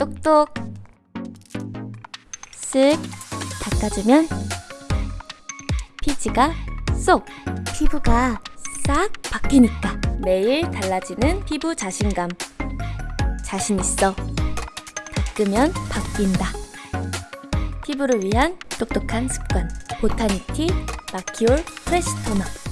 똑똑. 쓱. 닦아주면 피지가 쏙. 피부가 싹 바뀌니까 매일 달라지는 피부 자신감. 자신 있어. 닦으면 바뀐다. 피부를 위한 똑똑한 습관. 보타니티 마키올 프레시 토너.